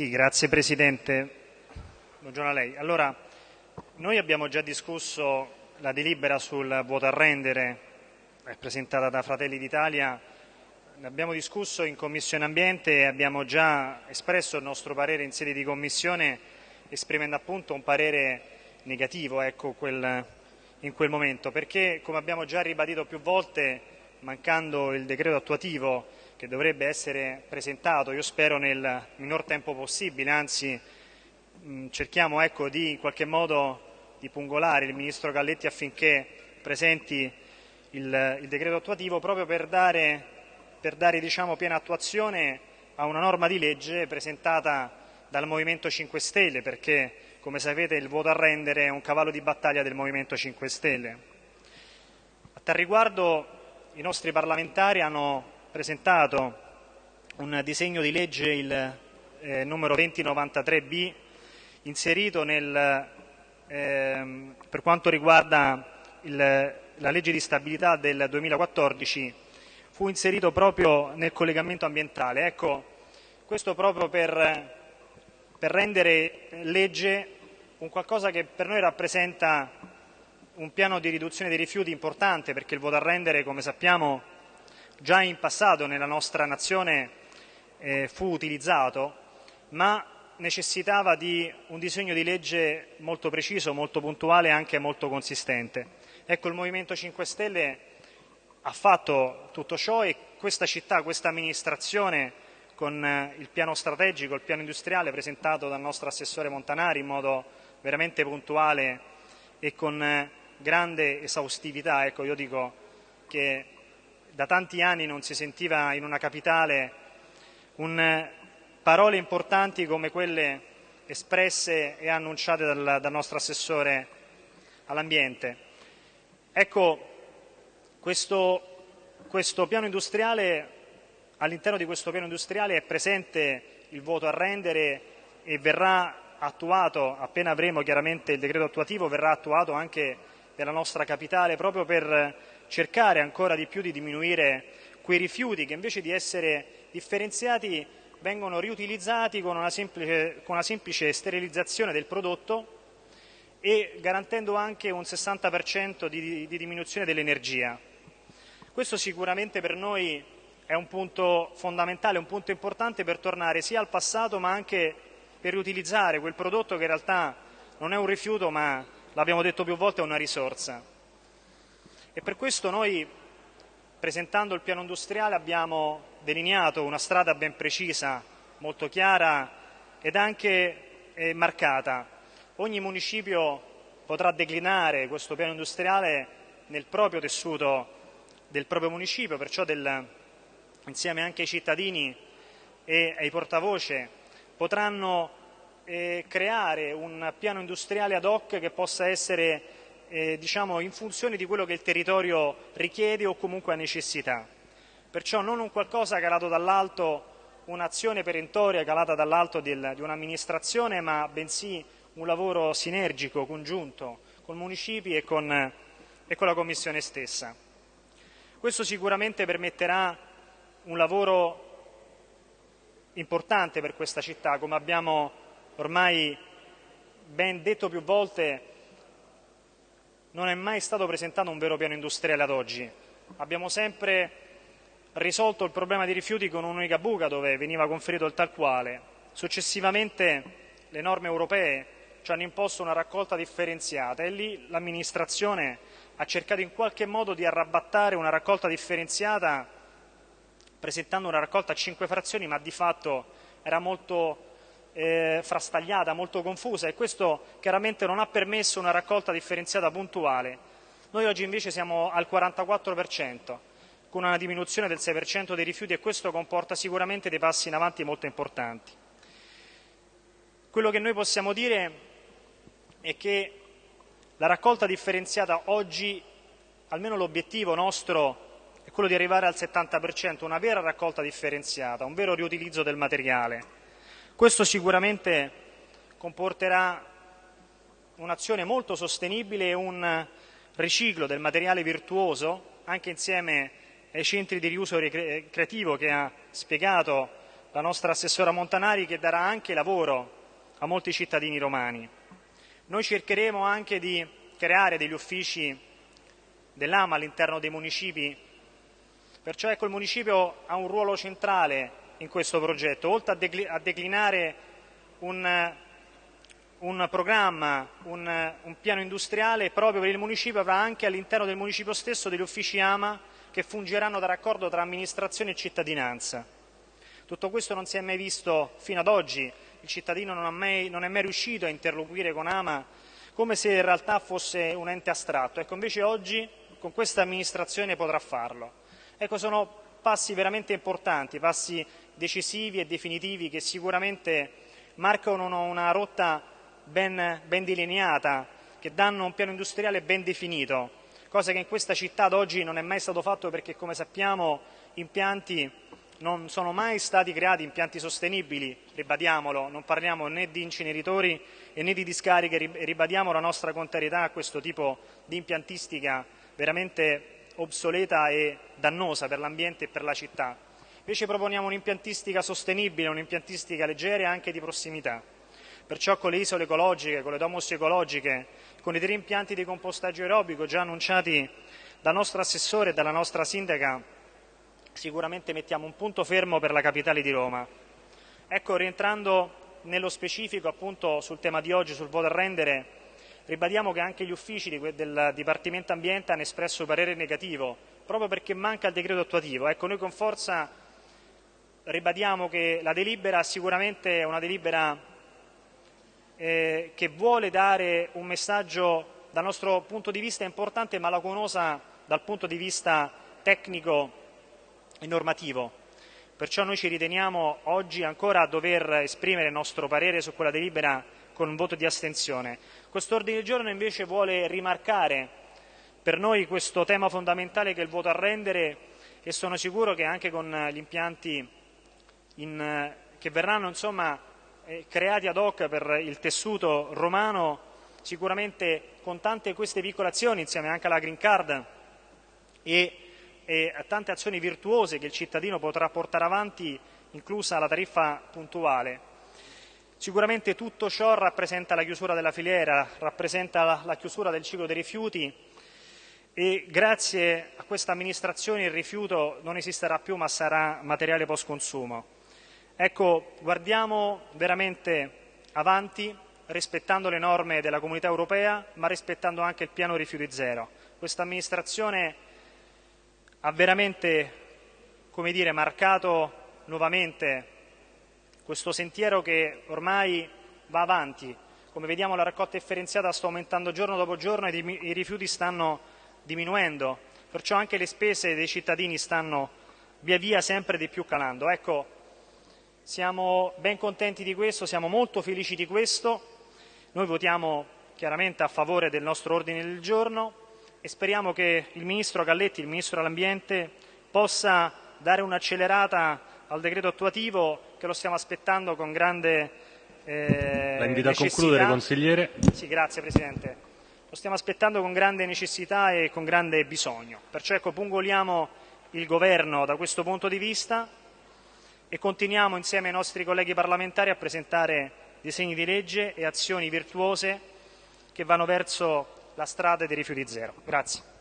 Sì, grazie Presidente. Buongiorno a lei. Allora, noi abbiamo già discusso la delibera sul voto a rendere presentata da Fratelli d'Italia. Ne abbiamo discusso in Commissione Ambiente e abbiamo già espresso il nostro parere in sede di Commissione esprimendo appunto un parere negativo ecco, quel, in quel momento perché come abbiamo già ribadito più volte mancando il decreto attuativo che dovrebbe essere presentato, io spero nel minor tempo possibile, anzi mh, cerchiamo ecco, di in qualche modo di pungolare il Ministro Galletti affinché presenti il, il decreto attuativo proprio per dare, per dare diciamo, piena attuazione a una norma di legge presentata dal Movimento 5 Stelle perché come sapete il voto a rendere è un cavallo di battaglia del Movimento 5 Stelle. A tal riguardo i nostri parlamentari hanno presentato un disegno di legge, il eh, numero 2093B, inserito nel, eh, per quanto riguarda il, la legge di stabilità del 2014, fu inserito proprio nel collegamento ambientale. Ecco, questo proprio per, per rendere legge un qualcosa che per noi rappresenta un piano di riduzione dei rifiuti importante perché il voto a rendere, come sappiamo, già in passato nella nostra nazione eh, fu utilizzato, ma necessitava di un disegno di legge molto preciso, molto puntuale e anche molto consistente. Ecco, il Movimento 5 Stelle ha fatto tutto ciò e questa città, questa amministrazione con eh, il piano strategico, il piano industriale presentato dal nostro assessore Montanari in modo veramente puntuale e con eh, grande esaustività. Ecco, io dico che da tanti anni non si sentiva in una capitale un, parole importanti come quelle espresse e annunciate dal, dal nostro assessore all'ambiente. Ecco, questo, questo piano industriale, all'interno di questo piano industriale è presente il voto a rendere e verrà attuato, appena avremo chiaramente il decreto attuativo, verrà attuato anche della nostra capitale proprio per cercare ancora di più di diminuire quei rifiuti che invece di essere differenziati vengono riutilizzati con una semplice, con una semplice sterilizzazione del prodotto e garantendo anche un 60% di, di diminuzione dell'energia. Questo sicuramente per noi è un punto fondamentale, un punto importante per tornare sia al passato ma anche per riutilizzare quel prodotto che in realtà non è un rifiuto ma l'abbiamo detto più volte, è una risorsa. E per questo noi, presentando il piano industriale, abbiamo delineato una strada ben precisa, molto chiara ed anche eh, marcata. Ogni municipio potrà declinare questo piano industriale nel proprio tessuto del proprio municipio, perciò del, insieme anche ai cittadini e ai portavoce potranno eh, creare un piano industriale ad hoc che possa essere eh, diciamo, in funzione di quello che il territorio richiede o comunque ha necessità. Perciò non un qualcosa calato dall'alto, un'azione perentoria calata dall'alto di un'amministrazione, ma bensì un lavoro sinergico, congiunto, con municipi e con, e con la Commissione stessa. Questo sicuramente permetterà un lavoro importante per questa città, come abbiamo ormai ben detto più volte, non è mai stato presentato un vero piano industriale ad oggi. Abbiamo sempre risolto il problema dei rifiuti con un'unica buca dove veniva conferito il tal quale. Successivamente le norme europee ci hanno imposto una raccolta differenziata e lì l'amministrazione ha cercato in qualche modo di arrabattare una raccolta differenziata presentando una raccolta a cinque frazioni ma di fatto era molto eh, frastagliata, molto confusa e questo chiaramente non ha permesso una raccolta differenziata puntuale. Noi oggi invece siamo al 44%, con una diminuzione del 6% dei rifiuti e questo comporta sicuramente dei passi in avanti molto importanti. Quello che noi possiamo dire è che la raccolta differenziata oggi, almeno l'obiettivo nostro è quello di arrivare al 70%, una vera raccolta differenziata, un vero riutilizzo del materiale. Questo sicuramente comporterà un'azione molto sostenibile e un riciclo del materiale virtuoso, anche insieme ai centri di riuso creativo che ha spiegato la nostra assessora Montanari che darà anche lavoro a molti cittadini romani. Noi cercheremo anche di creare degli uffici dell'AMA all'interno dei municipi, perciò ecco il municipio ha un ruolo centrale in questo progetto, oltre a, declinare un, un programma, un, un, piano industriale proprio per il municipio, avrà anche all'interno del municipio stesso degli uffici AMA che fungeranno da raccordo tra amministrazione e cittadinanza. Tutto questo non si è mai visto fino ad oggi, il cittadino non, mai, non è mai riuscito a interloquire con AMA come se in realtà fosse un ente astratto. Ecco, invece oggi con questa amministrazione potrà farlo. Ecco, sono passi veramente importanti, passi decisivi e definitivi che sicuramente marcano una rotta ben, ben delineata, che danno un piano industriale ben definito, cosa che in questa città ad oggi non è mai stato fatto perché, come sappiamo, impianti non sono mai stati creati impianti sostenibili, ribadiamolo, non parliamo né di inceneritori né di discariche, ribadiamo la nostra contrarietà a questo tipo di impiantistica veramente obsoleta e dannosa per l'ambiente e per la città. Invece proponiamo un'impiantistica sostenibile, un'impiantistica leggera e anche di prossimità. Perciò con le isole ecologiche, con le domus ecologiche, con i tre impianti di compostaggio aerobico già annunciati dal nostro assessore e dalla nostra sindaca, sicuramente mettiamo un punto fermo per la capitale di Roma. Ecco, rientrando nello specifico appunto sul tema di oggi, sul voto a rendere, Ribadiamo che anche gli uffici del Dipartimento Ambiente hanno espresso parere negativo, proprio perché manca il decreto attuativo. Ecco, noi con forza ribadiamo che la delibera sicuramente è una delibera eh, che vuole dare un messaggio dal nostro punto di vista importante, ma lacunosa dal punto di vista tecnico e normativo. Perciò noi ci riteniamo oggi ancora a dover esprimere il nostro parere su quella delibera con un voto di astensione. Quest'ordine del giorno invece vuole rimarcare per noi questo tema fondamentale che è il voto a rendere e sono sicuro che anche con gli impianti in, che verranno insomma, eh, creati ad hoc per il tessuto romano, sicuramente con tante queste piccole azioni, insieme anche alla Green Card e, e a tante azioni virtuose che il cittadino potrà portare avanti, inclusa la tariffa puntuale, Sicuramente tutto ciò rappresenta la chiusura della filiera, rappresenta la chiusura del ciclo dei rifiuti e grazie a questa amministrazione il rifiuto non esisterà più ma sarà materiale post consumo. Ecco, guardiamo veramente avanti rispettando le norme della comunità europea ma rispettando anche il piano rifiuti zero. Questa amministrazione ha veramente come dire, marcato nuovamente questo sentiero che ormai va avanti. Come vediamo la raccolta differenziata sta aumentando giorno dopo giorno e i rifiuti stanno diminuendo, perciò anche le spese dei cittadini stanno via via sempre di più calando. Ecco, siamo ben contenti di questo, siamo molto felici di questo. Noi votiamo chiaramente a favore del nostro ordine del giorno e speriamo che il Ministro Galletti, il Ministro dell'Ambiente, possa dare un'accelerata al decreto attuativo che lo stiamo aspettando con grande eh, La invito a concludere, consigliere. Sì, grazie Presidente. Lo stiamo aspettando con grande necessità e con grande bisogno. Perciò ecco, pungoliamo il Governo da questo punto di vista e continuiamo insieme ai nostri colleghi parlamentari a presentare disegni di legge e azioni virtuose che vanno verso la strada dei rifiuti zero. Grazie.